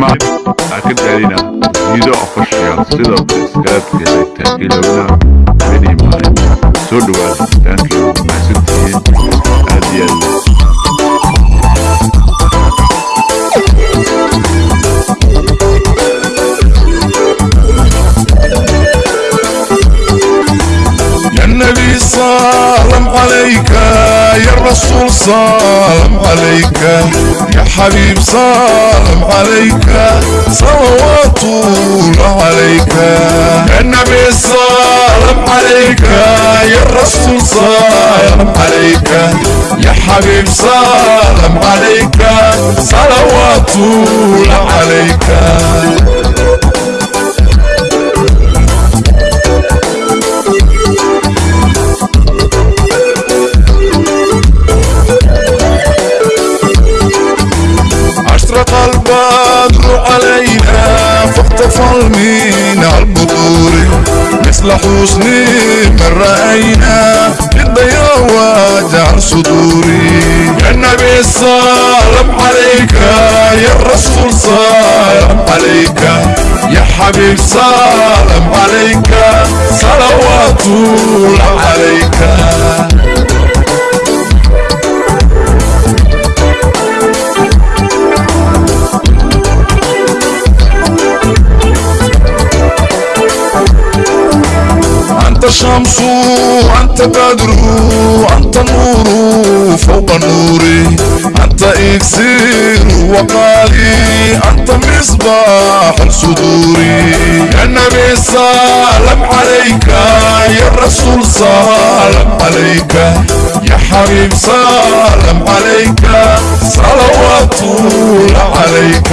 মা তাকে জানি না নিজে অবশ্যই আসছে দরকার স্ক্র্যাপ খেলে থাকি লাগনা এনি মানে so do I thank you message الرسول سلام عليك. يا حبيب سلام عليك. صلوات الله عليك. يا النبي سلام عليك. يا الرسول سلام عليك. يا حبيب سلام عليك. صلوات الله عليك. مثل حسن من رأينا للضيا وجع صدوري. يا النبي سلام عليك يا الرسول سلام عليك. يا حبيب سلام عليك صلوات الله عليك. أنت بدر أنت نور فوق النور. أنت إكسير وقالي أنت مصباح الصدور يا النبي سلام عليك يا الرسول سلام عليك. يا حبيب سلام عليك صلوات الله عليك.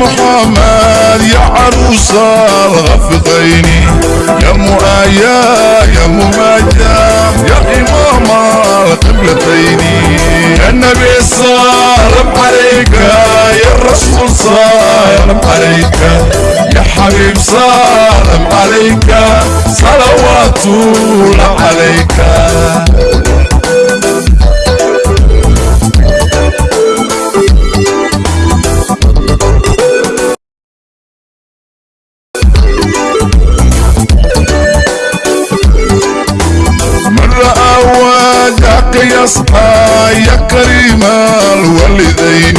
محمد يا عروس الغفقين. يا مؤايا يا مماجا يا إمام القبلتين. يا النبي سلام عليك يا الرسول سلام عليك. يا حبيب سلام عليك صلوات الله عليك. يصحى يا كريم الوالدين.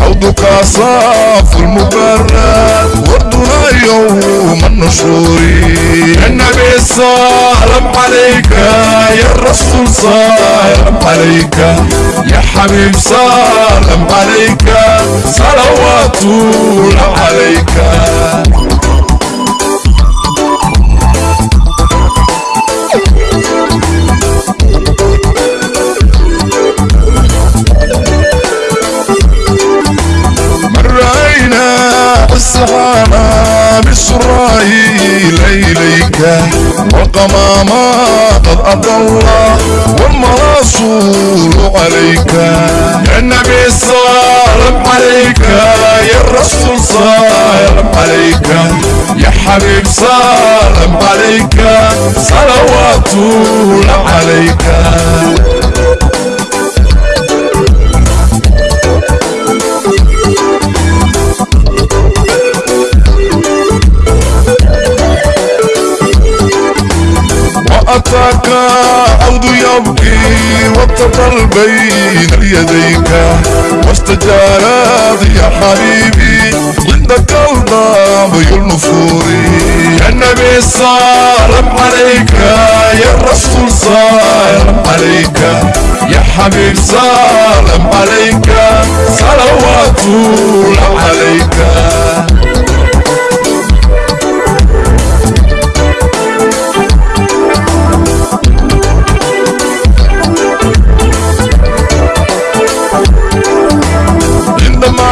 حوضك صاف المبرد وردنا يوم النشور. النبي سلام عليك يا الرسول سلام عليك يا حبيب سلام عليك صلوات الله عليك. السحابة بإسرائيل إليك والقمامة قد أضل والمرسول عليك. يا النبي سلام عليك. يا الرسول سلام عليك. يا حبيب سلام عليك. صلوات الله وأتاك عود يبكي واتقل بين يديك واستجارت يا حبيبي عندك الضاب النفور يا النبي سلام عليك يا الرسول سلام عليك. يا حبيب سلام عليك. صلوات الله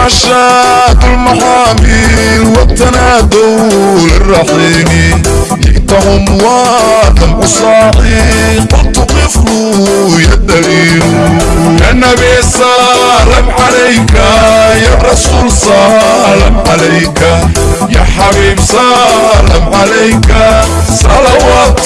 عندما شاءت المحامل والتنادول الرحيم جئتهم أصاحي قلت والطفل يدليل يا النبي سلام عليك يا رسول سلام عليك. يا حبيب سلام عليك. صلوات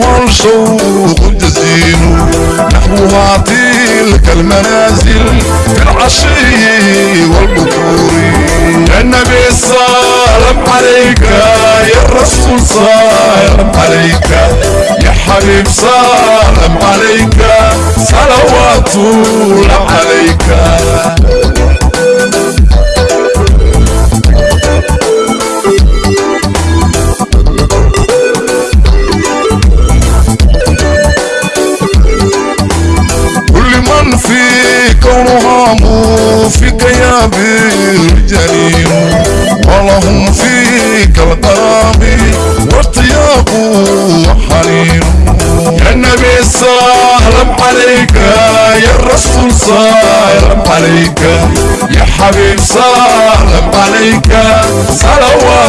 أيها الشوق الجزيل نحوها تلك المنازل في العشي والبكور. النبي سلام عليك يا رسول سلام عليك. يا حبيب سلام عليك. صلوات الله عليك. بالجليل ولهم فيك القراب وحنين يا النبي سلام عليك يا الرسول سلام عليك يا حبيب سلام عليك صلوات